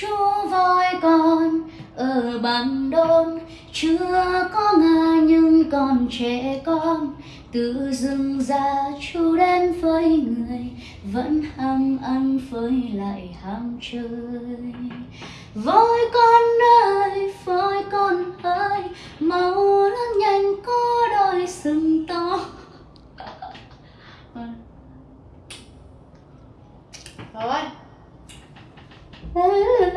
chú voi con ở bằng đôn, chưa có ngà nhưng còn trẻ con. Từ rừng ra chú đến với người, vẫn ham ăn với lại ham chơi. Voi con ơi, voi con ơi, mau lớn nhanh có đôi sừng to. Vâng Rồi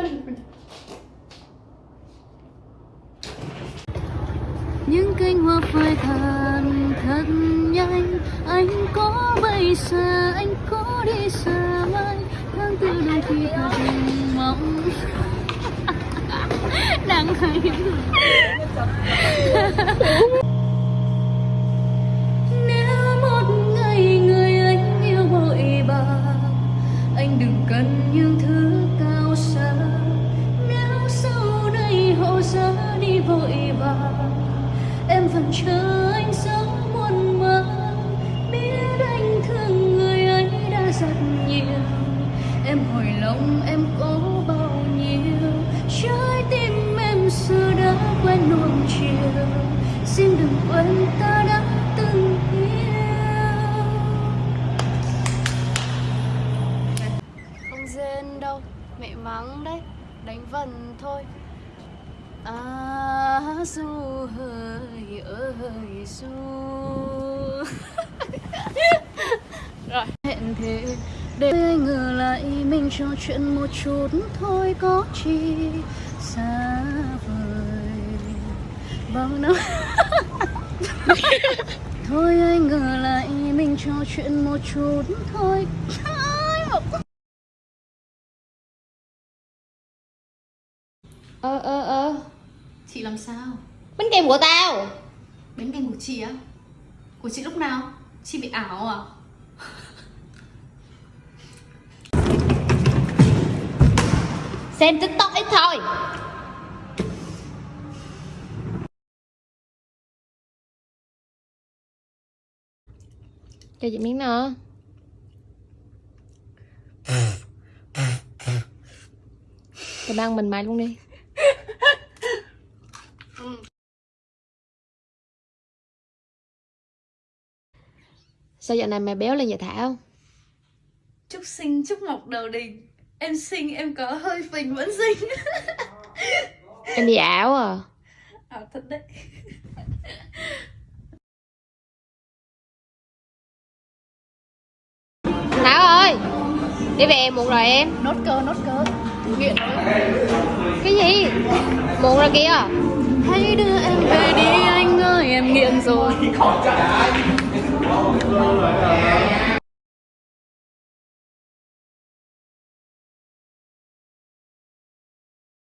những cánh hoa phai tàn thật nhanh. Anh có bay xa anh có đi xa mai tháng tư đôi khi thật mong. Đang hay đây đi vội vàng. Em vẫn chờ anh sống muôn màng. Biết anh thương người ấy đã rất nhiều. Em hồi lòng em có bao nhiêu? Trái tim em xưa đã quen nuông chiều. Xin đừng quên ta đã từng yêu. Không rên đâu, Mẹ mắng đấy, Đánh vần thôi du hơi ơi du Rồi. Hẹn thế để anh ngờ lại mình trò chuyện một chút thôi có chi xa vời. Vâng, Bao năm thôi anh ngờ lại mình trò chuyện một chút thôi. Ơ ơ ơ Chị làm sao? Bánh kem của tao Bánh canh của chị á? Của chị lúc nào? Chị bị ảo à? Xem tiktok ít thôi Cho chị miếng nữa Tao đang mình mày luôn đi Sao dạo này mày béo lên vậy Thảo? Chúc sinh chúc mọc đầu đình. Em sinh em có hơi phình vẫn sinh Em đi ảo à? Ảo thật đấy. Thảo ơi Đi về muộn rồi em. Nốt cơ nốt cơ Nghiện Cái gì? Muộn rồi kìa hãy đưa em về đi anh ơi em nghiện rồi.